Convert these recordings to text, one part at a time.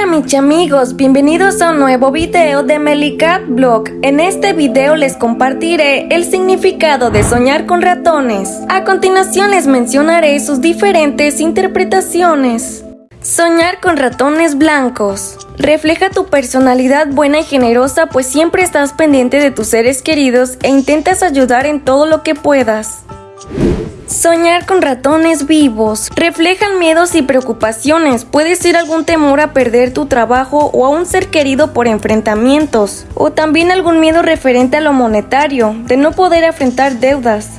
Hola mis amigos, bienvenidos a un nuevo video de Melicat Blog. En este video les compartiré el significado de soñar con ratones. A continuación les mencionaré sus diferentes interpretaciones. Soñar con ratones blancos. Refleja tu personalidad buena y generosa pues siempre estás pendiente de tus seres queridos e intentas ayudar en todo lo que puedas. Soñar con ratones vivos. Reflejan miedos y preocupaciones. Puede ser algún temor a perder tu trabajo o a un ser querido por enfrentamientos. O también algún miedo referente a lo monetario, de no poder afrontar deudas.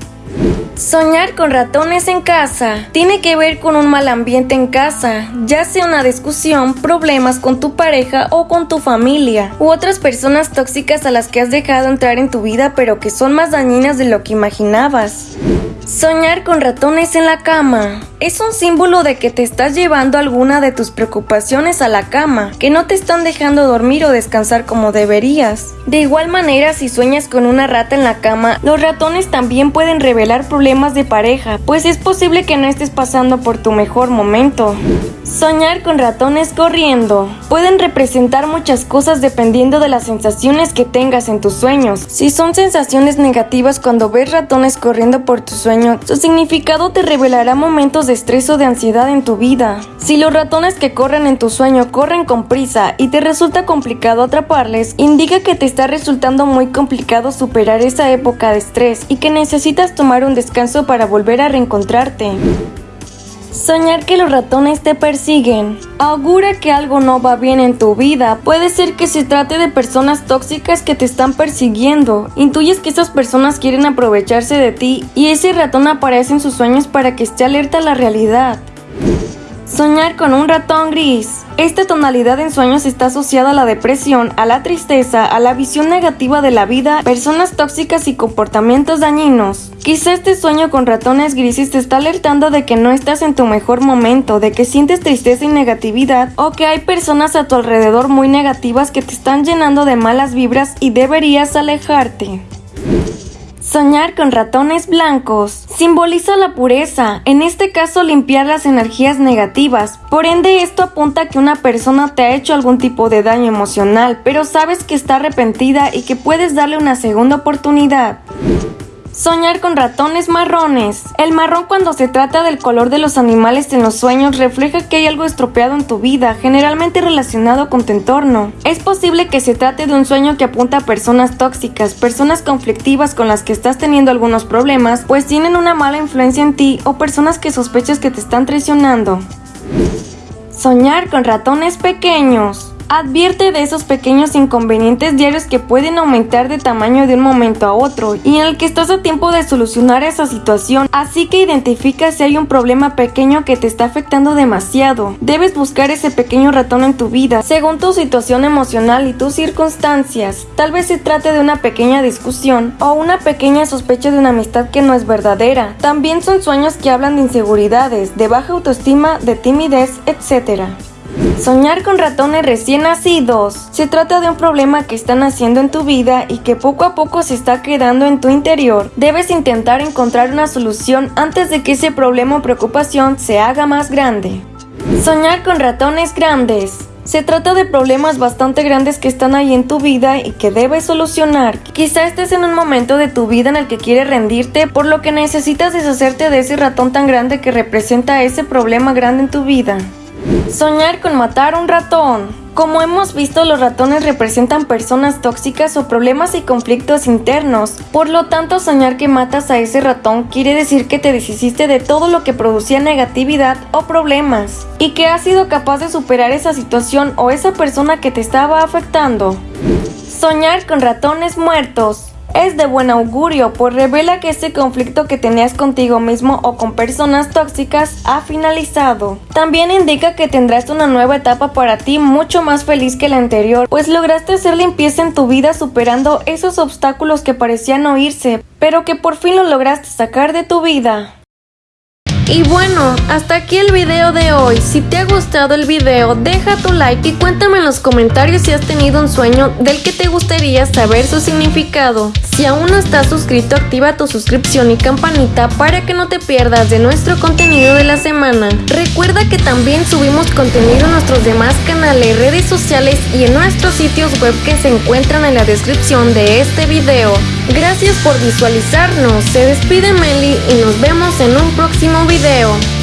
Soñar con ratones en casa tiene que ver con un mal ambiente en casa, ya sea una discusión, problemas con tu pareja o con tu familia, u otras personas tóxicas a las que has dejado entrar en tu vida pero que son más dañinas de lo que imaginabas. Soñar con ratones en la cama es un símbolo de que te estás llevando alguna de tus preocupaciones a la cama, que no te están dejando dormir o descansar como deberías. De igual manera, si sueñas con una rata en la cama, los ratones también pueden revelar problemas de pareja, pues es posible que no estés pasando por tu mejor momento. Soñar con ratones corriendo. Pueden representar muchas cosas dependiendo de las sensaciones que tengas en tus sueños. Si son sensaciones negativas cuando ves ratones corriendo por tu sueño, su significado te revelará momentos de estrés o de ansiedad en tu vida. Si los ratones que corren en tu sueño corren con prisa y te resulta complicado atraparles, indica que te está resultando muy complicado superar esa época de estrés y que necesitas tomar un descanso para volver a reencontrarte. Soñar que los ratones te persiguen. Augura que algo no va bien en tu vida. Puede ser que se trate de personas tóxicas que te están persiguiendo. Intuyes que esas personas quieren aprovecharse de ti y ese ratón aparece en sus sueños para que esté alerta a la realidad. Soñar con un ratón gris. Esta tonalidad en sueños está asociada a la depresión, a la tristeza, a la visión negativa de la vida, personas tóxicas y comportamientos dañinos. Quizá este sueño con ratones grises te está alertando de que no estás en tu mejor momento, de que sientes tristeza y negatividad o que hay personas a tu alrededor muy negativas que te están llenando de malas vibras y deberías alejarte. Soñar con ratones blancos simboliza la pureza, en este caso limpiar las energías negativas. Por ende, esto apunta a que una persona te ha hecho algún tipo de daño emocional, pero sabes que está arrepentida y que puedes darle una segunda oportunidad. Soñar con ratones marrones. El marrón cuando se trata del color de los animales en los sueños refleja que hay algo estropeado en tu vida, generalmente relacionado con tu entorno. Es posible que se trate de un sueño que apunta a personas tóxicas, personas conflictivas con las que estás teniendo algunos problemas, pues tienen una mala influencia en ti o personas que sospechas que te están traicionando. Soñar con ratones pequeños. Advierte de esos pequeños inconvenientes diarios que pueden aumentar de tamaño de un momento a otro y en el que estás a tiempo de solucionar esa situación, así que identifica si hay un problema pequeño que te está afectando demasiado. Debes buscar ese pequeño ratón en tu vida, según tu situación emocional y tus circunstancias. Tal vez se trate de una pequeña discusión o una pequeña sospecha de una amistad que no es verdadera. También son sueños que hablan de inseguridades, de baja autoestima, de timidez, etc. Soñar con ratones recién nacidos. Se trata de un problema que están haciendo en tu vida y que poco a poco se está quedando en tu interior. Debes intentar encontrar una solución antes de que ese problema o preocupación se haga más grande. Soñar con ratones grandes. Se trata de problemas bastante grandes que están ahí en tu vida y que debes solucionar. Quizá estés en un momento de tu vida en el que quieres rendirte, por lo que necesitas deshacerte de ese ratón tan grande que representa ese problema grande en tu vida. Soñar con matar un ratón. Como hemos visto, los ratones representan personas tóxicas o problemas y conflictos internos. Por lo tanto, soñar que matas a ese ratón quiere decir que te deshiciste de todo lo que producía negatividad o problemas y que has sido capaz de superar esa situación o esa persona que te estaba afectando. Soñar con ratones muertos es de buen augurio, pues revela que este conflicto que tenías contigo mismo o con personas tóxicas ha finalizado. También indica que tendrás una nueva etapa para ti mucho más feliz que la anterior, pues lograste hacer limpieza en tu vida superando esos obstáculos que parecían no irse, pero que por fin lo lograste sacar de tu vida. Y bueno, hasta aquí el video de hoy. Si te ha gustado el video, deja tu like y cuéntame en los comentarios si has tenido un sueño del que te gustaría saber su significado. Si aún no estás suscrito, activa tu suscripción y campanita para que no te pierdas de nuestro contenido de la semana. Recuerda que también subimos contenido en nuestros demás canales, redes sociales y en nuestros sitios web que se encuentran en la descripción de este video. Gracias por visualizarnos, se despide Meli y nos vemos en un próximo video.